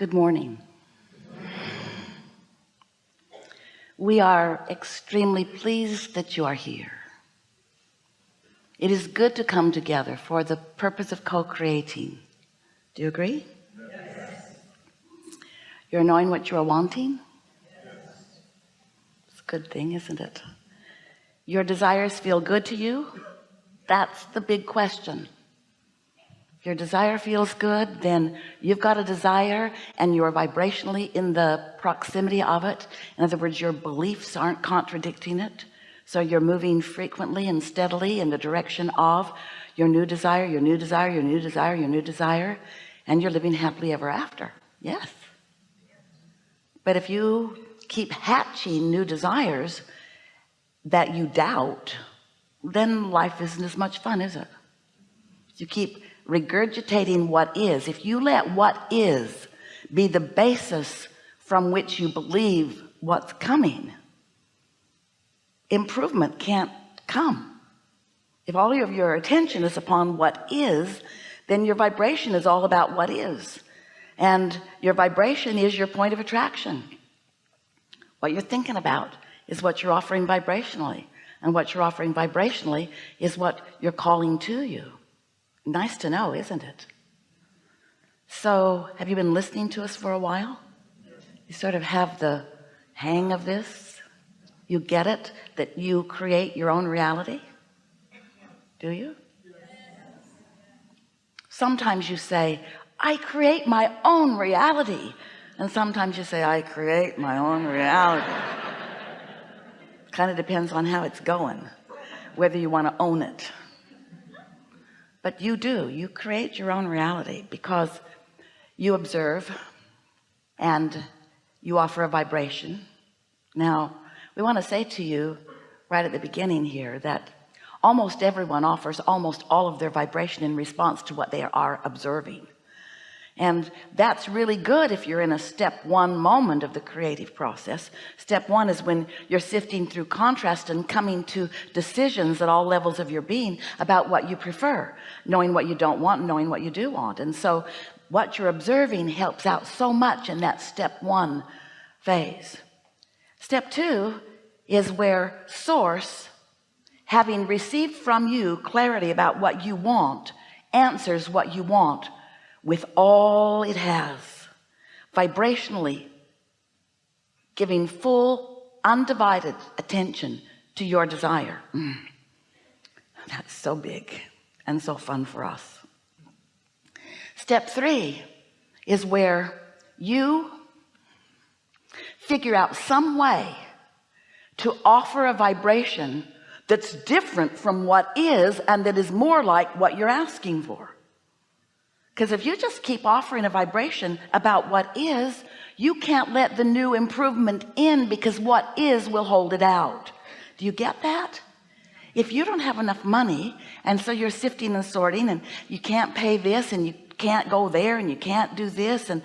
Good morning. We are extremely pleased that you are here. It is good to come together for the purpose of co-creating. Do you agree? Yes. You're knowing what you are wanting? Yes. It's a good thing, isn't it? Your desires feel good to you? That's the big question your desire feels good then you've got a desire and you're vibrationally in the proximity of it. In other words your beliefs aren't contradicting it. So you're moving frequently and steadily in the direction of your new desire your new desire your new desire your new desire and you're living happily ever after. Yes. But if you keep hatching new desires that you doubt then life isn't as much fun is it? You keep regurgitating what is. If you let what is be the basis from which you believe what's coming improvement can't come. If all of your attention is upon what is then your vibration is all about what is. And your vibration is your point of attraction. What you're thinking about is what you're offering vibrationally. And what you're offering vibrationally is what you're calling to you nice to know isn't it? So have you been listening to us for a while? You sort of have the hang of this? You get it that you create your own reality? Do you? Sometimes you say I create my own reality. And sometimes you say I create my own reality. Kind of depends on how it's going whether you want to own it but you do. You create your own reality because you observe and you offer a vibration. Now we want to say to you right at the beginning here that almost everyone offers almost all of their vibration in response to what they are observing and that's really good if you're in a step one moment of the creative process. Step one is when you're sifting through contrast and coming to decisions at all levels of your being about what you prefer knowing what you don't want knowing what you do want. And so what you're observing helps out so much in that step one phase. Step two is where source having received from you clarity about what you want answers what you want with all it has vibrationally giving full undivided attention to your desire. Mm. that's so big and so fun for us. Step three is where you figure out some way to offer a vibration that's different from what is and that is more like what you're asking for because if you just keep offering a vibration about what is you can't let the new improvement in because what is will hold it out. Do you get that? If you don't have enough money and so you're sifting and sorting and you can't pay this and you can't go there and you can't do this and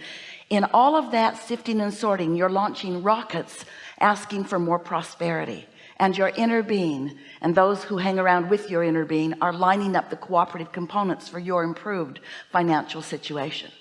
in all of that sifting and sorting you're launching rockets asking for more prosperity and your inner being. And those who hang around with your inner being are lining up the cooperative components for your improved financial situation.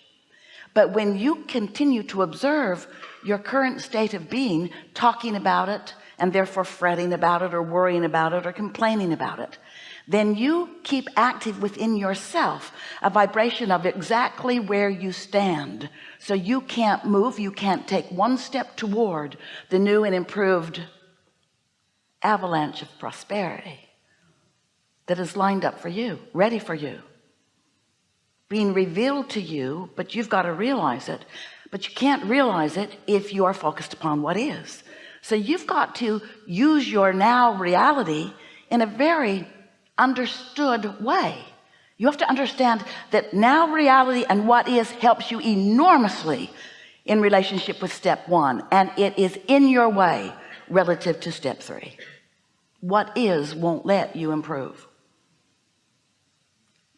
But when you continue to observe your current state of being talking about it and therefore fretting about it or worrying about it or complaining about it then you keep active within yourself a vibration of exactly where you stand. So you can't move. You can't take one step toward the new and improved avalanche of prosperity that is lined up for you ready for you being revealed to you but you've got to realize it. But you can't realize it if you are focused upon what is. So you've got to use your now reality in a very understood way. You have to understand that now reality and what is helps you enormously in relationship with step one and it is in your way relative to step three what is won't let you improve.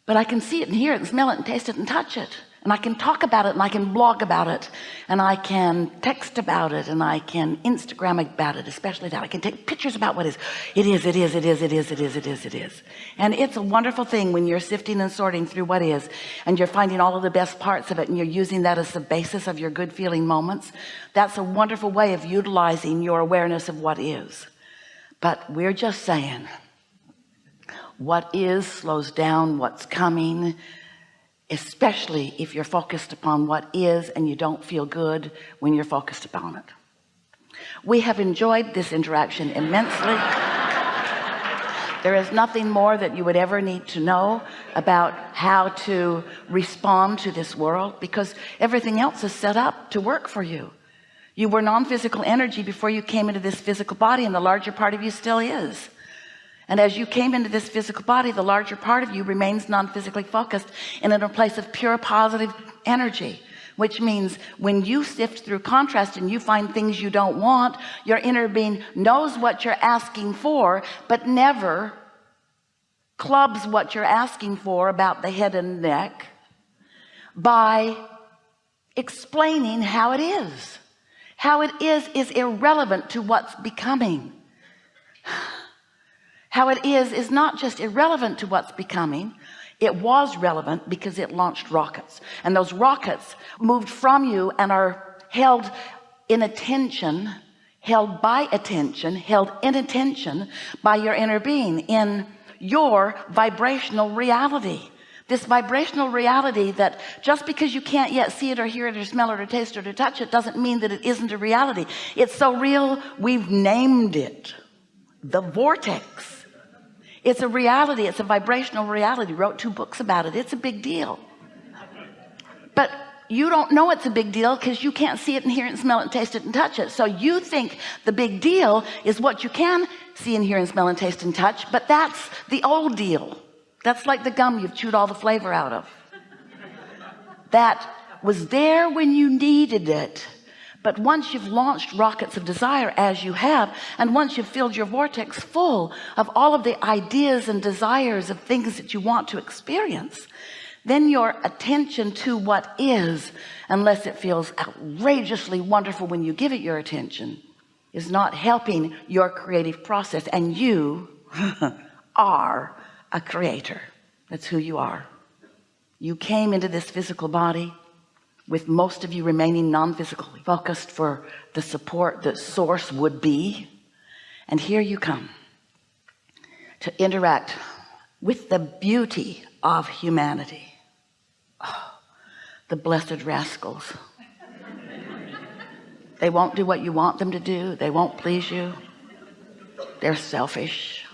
But I can see it and hear it and smell it and taste it and touch it. And I can talk about it and I can blog about it. And I can text about it and I can Instagram about it especially that. I can take pictures about what is. It is it is it is it is it is it is it is. And it's a wonderful thing when you're sifting and sorting through what is and you're finding all of the best parts of it and you're using that as the basis of your good feeling moments. That's a wonderful way of utilizing your awareness of what is but we're just saying what is slows down what's coming especially if you're focused upon what is and you don't feel good when you're focused upon it. We have enjoyed this interaction immensely. There is nothing more that you would ever need to know about how to respond to this world because everything else is set up to work for you you were non-physical energy before you came into this physical body and the larger part of you still is. And as you came into this physical body the larger part of you remains non-physically focused and in a place of pure positive energy which means when you sift through contrast and you find things you don't want your inner being knows what you're asking for but never clubs what you're asking for about the head and neck by explaining how it is how it is is irrelevant to what's becoming. How it is is not just irrelevant to what's becoming. It was relevant because it launched rockets. And those rockets moved from you and are held in attention held by attention held in attention by your inner being in your vibrational reality this vibrational reality that just because you can't yet see it or hear it or smell it or taste it or touch it doesn't mean that it isn't a reality. It's so real we've named it the vortex. It's a reality it's a vibrational reality. Wrote two books about it. It's a big deal. But you don't know it's a big deal because you can't see it and hear it and smell it and taste it and touch it. So you think the big deal is what you can see and hear and smell and taste and touch but that's the old deal that's like the gum you've chewed all the flavor out of. That was there when you needed it. But once you've launched rockets of desire as you have and once you've filled your vortex full of all of the ideas and desires of things that you want to experience then your attention to what is unless it feels outrageously wonderful when you give it your attention is not helping your creative process. And you are a creator. That's who you are. You came into this physical body with most of you remaining non-physically focused for the support that source would be. And here you come to interact with the beauty of humanity. Oh, the blessed rascals. They won't do what you want them to do. They won't please you. They're selfish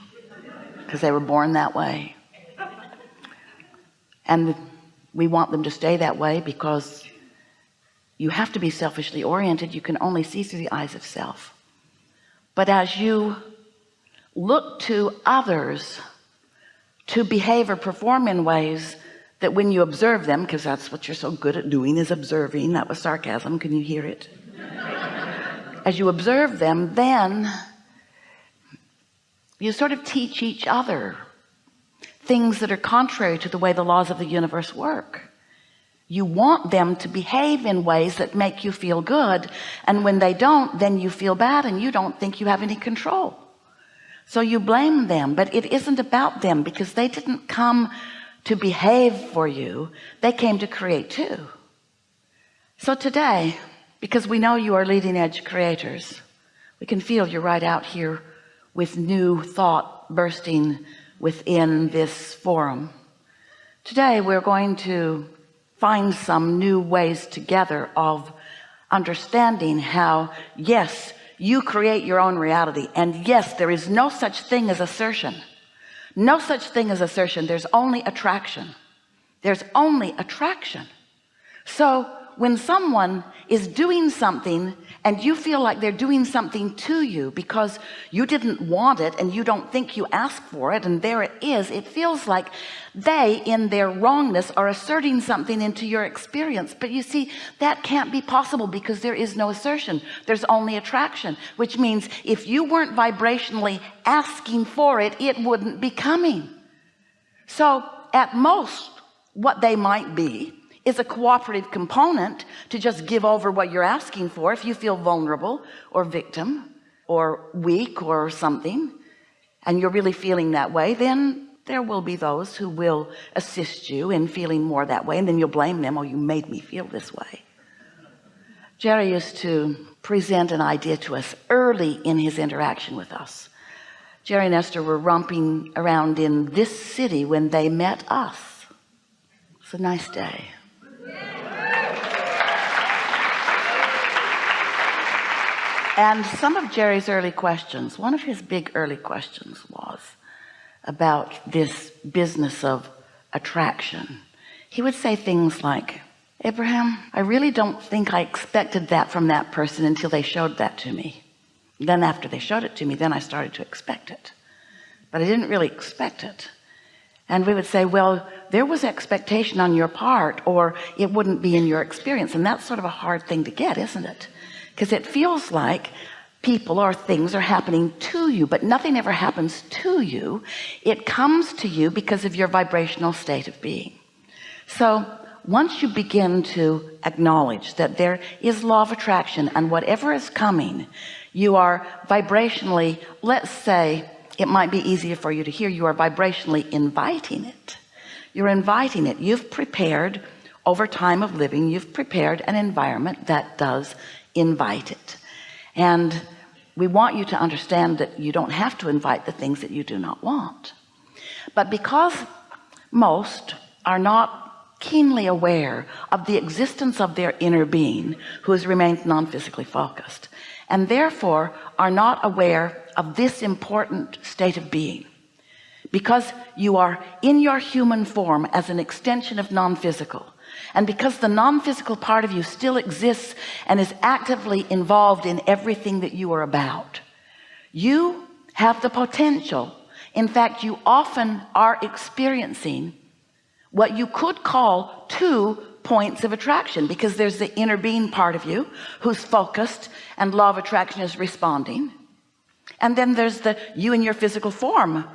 because they were born that way. And we want them to stay that way because you have to be selfishly oriented. You can only see through the eyes of self. But as you look to others to behave or perform in ways that when you observe them because that's what you're so good at doing is observing that was sarcasm can you hear it? As you observe them then you sort of teach each other things that are contrary to the way the laws of the universe work. You want them to behave in ways that make you feel good and when they don't then you feel bad and you don't think you have any control. So you blame them but it isn't about them because they didn't come to behave for you. They came to create too. So today because we know you are leading edge creators we can feel you're right out here with new thought bursting within this forum. Today we're going to find some new ways together of understanding how yes you create your own reality and yes there is no such thing as assertion. No such thing as assertion. There's only attraction. There's only attraction. So when someone is doing something and you feel like they're doing something to you because you didn't want it and you don't think you asked for it and there it is it feels like they in their wrongness are asserting something into your experience. But you see that can't be possible because there is no assertion. There's only attraction which means if you weren't vibrationally asking for it it wouldn't be coming. So at most what they might be is a cooperative component to just give over what you're asking for. If you feel vulnerable or victim or weak or something and you're really feeling that way then there will be those who will assist you in feeling more that way and then you'll blame them oh you made me feel this way. Jerry used to present an idea to us early in his interaction with us. Jerry and Esther were romping around in this city when they met us. It's a nice day and some of Jerry's early questions one of his big early questions was about this business of attraction. He would say things like Abraham I really don't think I expected that from that person until they showed that to me. Then after they showed it to me then I started to expect it. But I didn't really expect it. And we would say well there was expectation on your part or it wouldn't be in your experience. And that's sort of a hard thing to get isn't it because it feels like people or things are happening to you but nothing ever happens to you. It comes to you because of your vibrational state of being. So once you begin to acknowledge that there is law of attraction and whatever is coming you are vibrationally let's say it might be easier for you to hear you are vibrationally inviting it. You're inviting it. You've prepared over time of living you've prepared an environment that does invite it. And we want you to understand that you don't have to invite the things that you do not want. But because most are not keenly aware of the existence of their inner being who has remained non-physically focused and therefore are not aware of this important state of being because you are in your human form as an extension of non-physical and because the non-physical part of you still exists and is actively involved in everything that you are about you have the potential. In fact you often are experiencing what you could call two points of attraction because there's the inner being part of you who's focused and law of attraction is responding. And then there's the you in your physical form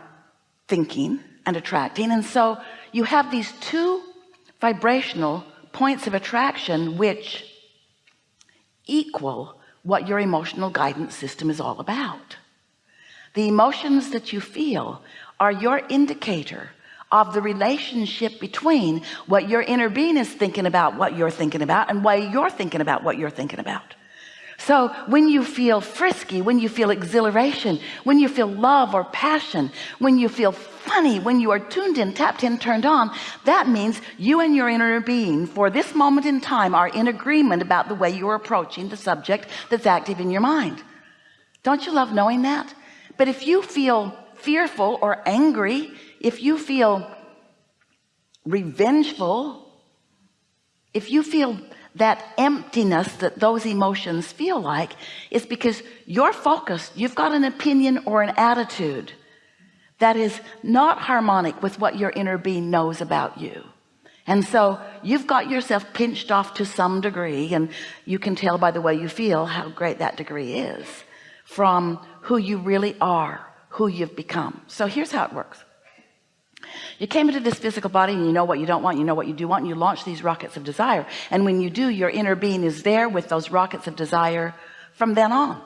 thinking and attracting. And so you have these two vibrational points of attraction which equal what your emotional guidance system is all about. The emotions that you feel are your indicator of the relationship between what your inner being is thinking about what you're thinking about and why you're thinking about what you're thinking about so when you feel frisky when you feel exhilaration when you feel love or passion when you feel funny when you are tuned in tapped in turned on that means you and your inner being for this moment in time are in agreement about the way you're approaching the subject that's active in your mind. Don't you love knowing that? But if you feel fearful or angry if you feel revengeful if you feel that emptiness that those emotions feel like is because you're focused you've got an opinion or an attitude that is not harmonic with what your inner being knows about you. And so you've got yourself pinched off to some degree and you can tell by the way you feel how great that degree is from who you really are who you've become. So here's how it works you came into this physical body and you know what you don't want you know what you do want and you launch these rockets of desire. And when you do your inner being is there with those rockets of desire from then on.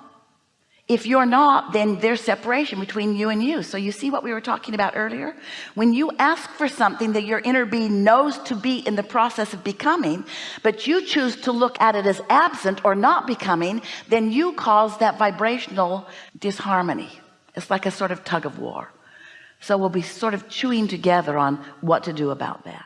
If you're not then there's separation between you and you. So you see what we were talking about earlier? When you ask for something that your inner being knows to be in the process of becoming but you choose to look at it as absent or not becoming then you cause that vibrational disharmony. It's like a sort of tug of war so we'll be sort of chewing together on what to do about that